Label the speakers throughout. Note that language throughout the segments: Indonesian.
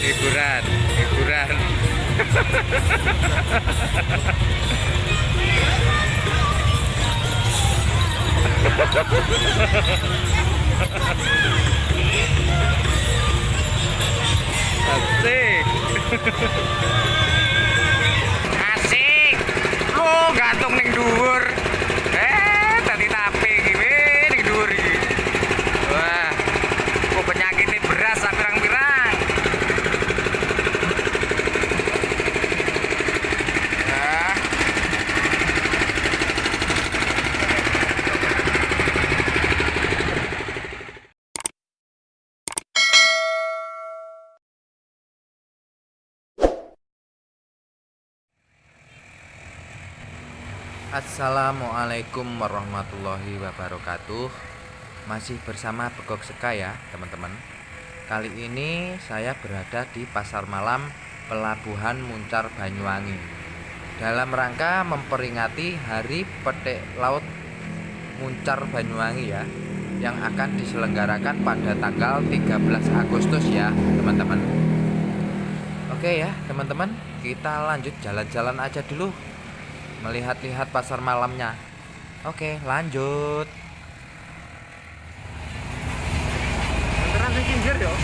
Speaker 1: hiburan hiburan hiburan asik. Asik. Lu gantung ning dhuwur Assalamualaikum warahmatullahi wabarakatuh. Masih bersama Begok Seka ya teman-teman. Kali ini saya berada di pasar malam Pelabuhan Muncar Banyuwangi. Dalam rangka memperingati Hari Petik Laut Muncar Banyuwangi ya Yang akan diselenggarakan pada tanggal 13 Agustus ya teman-teman. Oke ya teman-teman Kita lanjut jalan-jalan aja dulu melihat-lihat pasar malamnya. Oke, lanjut.
Speaker 2: Antara di pinggir yo.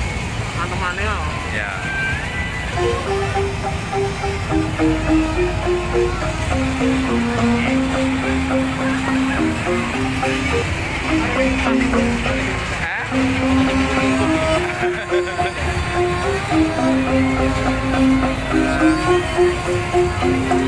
Speaker 2: Antemane yo.
Speaker 1: Ya. Asik.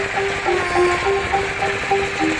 Speaker 3: Thank
Speaker 1: you.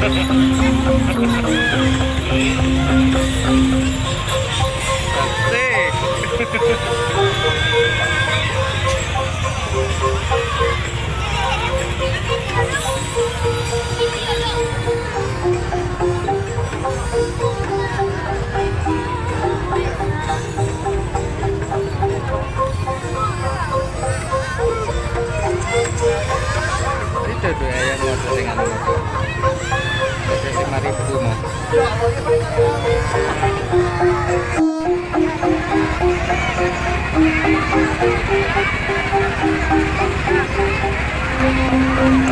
Speaker 1: Itu tuh ayam dengan ribu mau.
Speaker 3: Thank